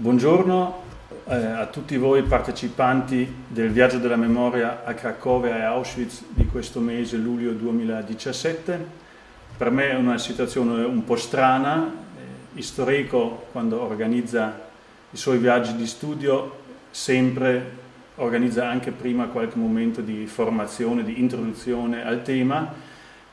Buongiorno eh, a tutti voi partecipanti del viaggio della memoria a Cracovia e Auschwitz di questo mese, luglio 2017. Per me è una situazione un po' strana, eh, Istorico quando organizza i suoi viaggi di studio sempre organizza anche prima qualche momento di formazione, di introduzione al tema,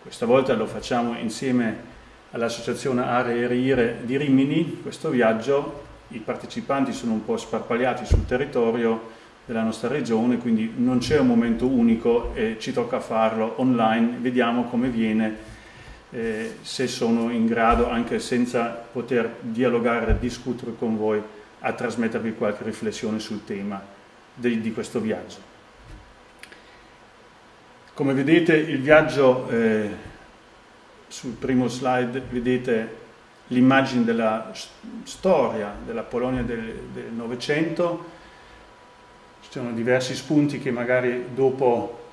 questa volta lo facciamo insieme all'associazione Aree Rire di Rimini, questo viaggio i partecipanti sono un po' sparpagliati sul territorio della nostra regione, quindi non c'è un momento unico e ci tocca farlo online, vediamo come viene, eh, se sono in grado, anche senza poter dialogare e discutere con voi, a trasmettervi qualche riflessione sul tema di, di questo viaggio. Come vedete il viaggio, eh, sul primo slide vedete l'immagine della storia della Polonia del Novecento, ci sono diversi spunti che magari dopo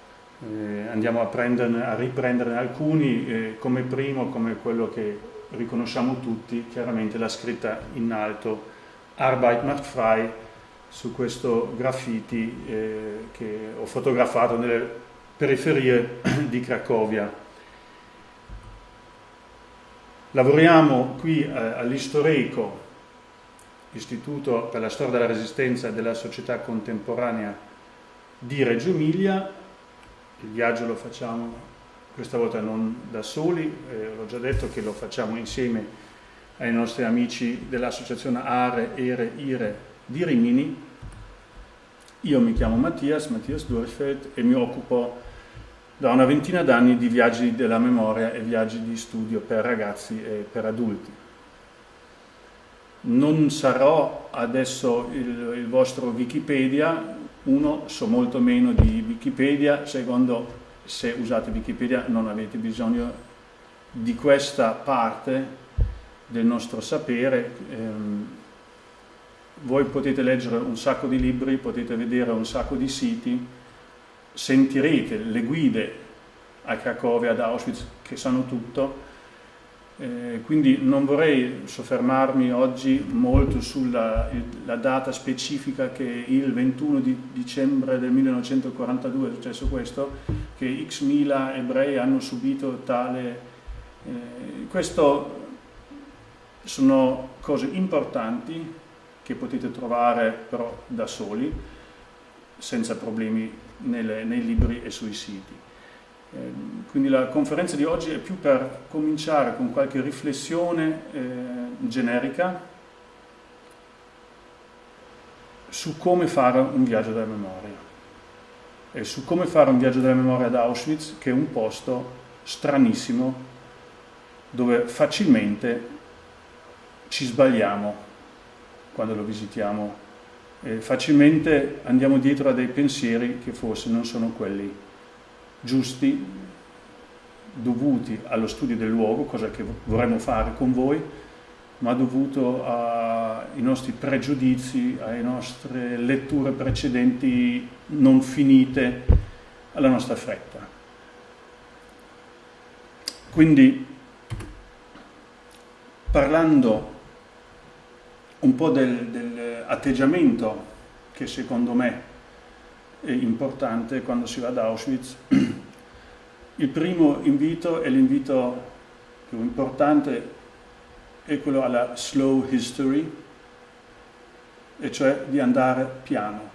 eh, andiamo a, a riprenderne alcuni, eh, come primo, come quello che riconosciamo tutti, chiaramente la scritta in alto Arbeit macht frei su questo graffiti eh, che ho fotografato nelle periferie di Cracovia Lavoriamo qui eh, all'Istorico, Istituto per la Storia della Resistenza e della Società Contemporanea di Reggio Emilia. Il viaggio lo facciamo questa volta non da soli, eh, l'ho già detto che lo facciamo insieme ai nostri amici dell'associazione Are, Ere, Ire di Rimini. Io mi chiamo Mattias, Mattias Durfeld e mi occupo da una ventina d'anni di viaggi della memoria e viaggi di studio per ragazzi e per adulti. Non sarò adesso il, il vostro Wikipedia, uno, so molto meno di Wikipedia, secondo, se usate Wikipedia non avete bisogno di questa parte del nostro sapere. Ehm, voi potete leggere un sacco di libri, potete vedere un sacco di siti, sentirete le guide a Cracovia, ad Auschwitz, che sanno tutto, eh, quindi non vorrei soffermarmi oggi molto sulla data specifica che il 21 di dicembre del 1942 è successo questo, che x mila ebrei hanno subito tale... Eh, questo sono cose importanti che potete trovare però da soli, senza problemi nelle, nei libri e sui siti. Eh, quindi la conferenza di oggi è più per cominciare con qualche riflessione eh, generica su come fare un viaggio della memoria e su come fare un viaggio della memoria ad Auschwitz, che è un posto stranissimo dove facilmente ci sbagliamo quando lo visitiamo eh, facilmente andiamo dietro a dei pensieri che forse non sono quelli giusti, dovuti allo studio del luogo, cosa che vorremmo fare con voi, ma dovuto ai nostri pregiudizi, alle nostre letture precedenti non finite, alla nostra fretta. Quindi, parlando un po' del, del che secondo me è importante quando si va ad Auschwitz. Il primo invito e l'invito più importante è quello alla slow history, e cioè di andare piano.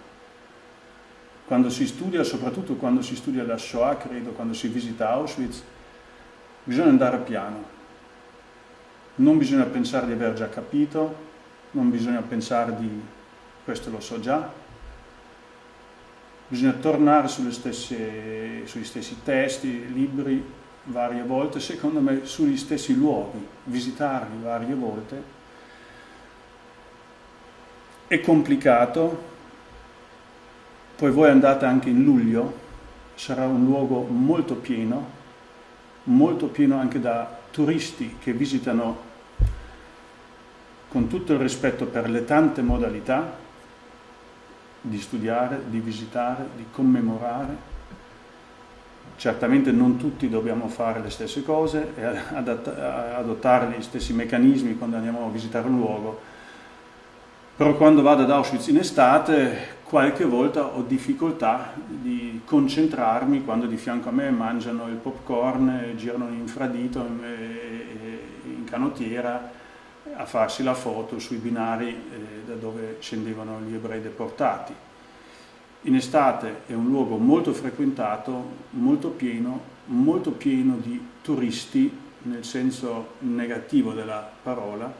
Quando si studia, soprattutto quando si studia la Shoah, credo, quando si visita Auschwitz, bisogna andare piano. Non bisogna pensare di aver già capito, non bisogna pensare di questo lo so già, bisogna tornare stesse, sugli stessi testi, libri varie volte, secondo me sugli stessi luoghi, visitarli varie volte. È complicato, poi voi andate anche in luglio, sarà un luogo molto pieno, molto pieno anche da turisti che visitano con tutto il rispetto per le tante modalità di studiare, di visitare, di commemorare. Certamente non tutti dobbiamo fare le stesse cose e adottare gli stessi meccanismi quando andiamo a visitare un luogo, Però quando vado ad Auschwitz in estate qualche volta ho difficoltà di concentrarmi quando di fianco a me mangiano il popcorn, girano in infradito in canottiera a farsi la foto sui binari eh, da dove scendevano gli ebrei deportati. In estate è un luogo molto frequentato, molto pieno, molto pieno di turisti nel senso negativo della parola.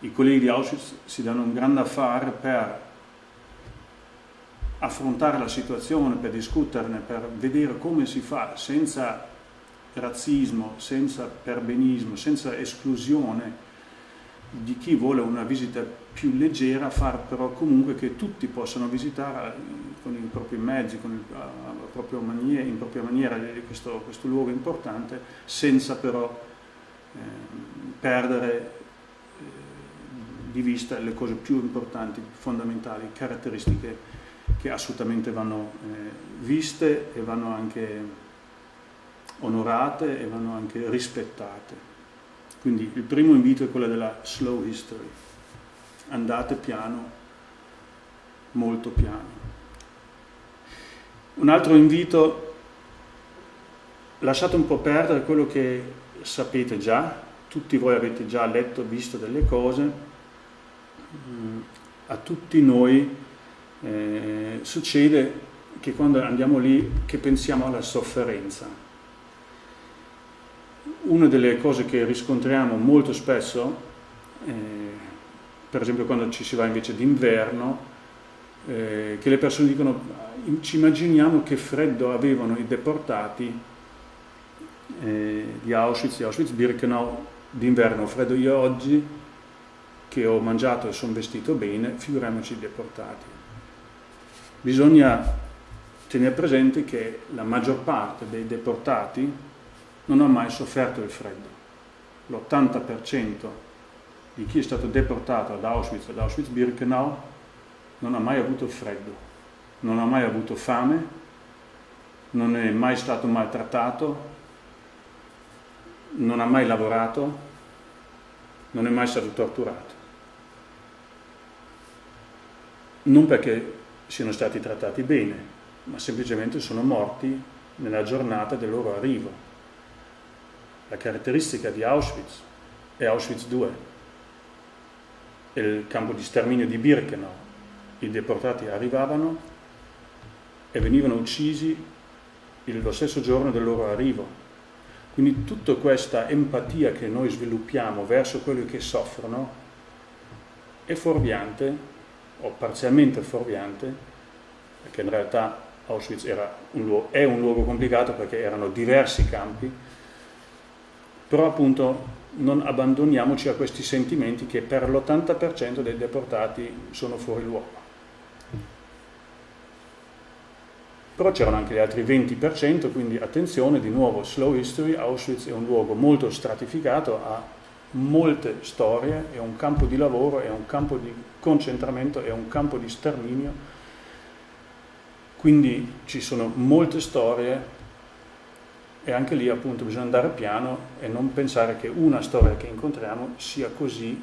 I colleghi di Auschwitz si danno un grande affare per affrontare la situazione, per discuterne, per vedere come si fa senza razzismo, senza perbenismo, senza esclusione di chi vuole una visita più leggera, far però comunque che tutti possano visitare con i propri mezzi, con il, propria maniera, in propria maniera questo, questo, luogo importante, senza però eh, perdere eh, di vista le cose più importanti, fondamentali, caratteristiche che assolutamente vanno eh, viste e vanno anche onorate e vanno anche rispettate. Quindi il primo invito è quello della slow history. Andate piano, molto piano. Un altro invito, lasciate un po' perdere quello che sapete già, tutti voi avete già letto, visto delle cose, mm, a tutti noi eh, succede che quando andiamo lì che pensiamo alla sofferenza. Una delle cose che riscontriamo molto spesso, eh, per esempio quando ci si va invece d'inverno, eh, che le persone dicono ci immaginiamo che freddo avevano i deportati eh, di Auschwitz, di Auschwitz-Birkenau d'inverno, freddo io oggi che ho mangiato e sono vestito bene, figuriamoci i deportati. Bisogna tenere presente che la maggior parte dei deportati non ha mai sofferto il freddo. L'80% di chi è stato deportato ad Auschwitz, ad Auschwitz-Birkenau, non ha mai avuto freddo, non ha mai avuto fame, non è mai stato maltrattato, non ha mai lavorato, non è mai stato torturato. Non perché siano stati trattati bene, ma semplicemente sono morti nella giornata del loro arrivo. La caratteristica di Auschwitz è Auschwitz II, il campo di sterminio di Birkenau. I deportati arrivavano e venivano uccisi lo stesso giorno del loro arrivo. Quindi tutta questa empatia che noi sviluppiamo verso quelli che soffrono è fuorviante o parzialmente fuorviante, perché in realtà Auschwitz un luogo, è un luogo complicato perché erano diversi campi, però appunto non abbandoniamoci a questi sentimenti che per l'80% dei deportati sono fuori luogo. Però c'erano anche gli altri 20%, quindi attenzione, di nuovo, slow history, Auschwitz è un luogo molto stratificato, ha molte storie, è un campo di lavoro, è un campo di concentramento, è un campo di sterminio, quindi ci sono molte storie e anche lì appunto bisogna andare piano e non pensare che una storia che incontriamo sia così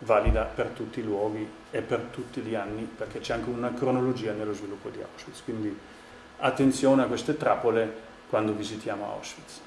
valida per tutti i luoghi e per tutti gli anni, perché c'è anche una cronologia nello sviluppo di Auschwitz. Quindi attenzione a queste trappole quando visitiamo Auschwitz.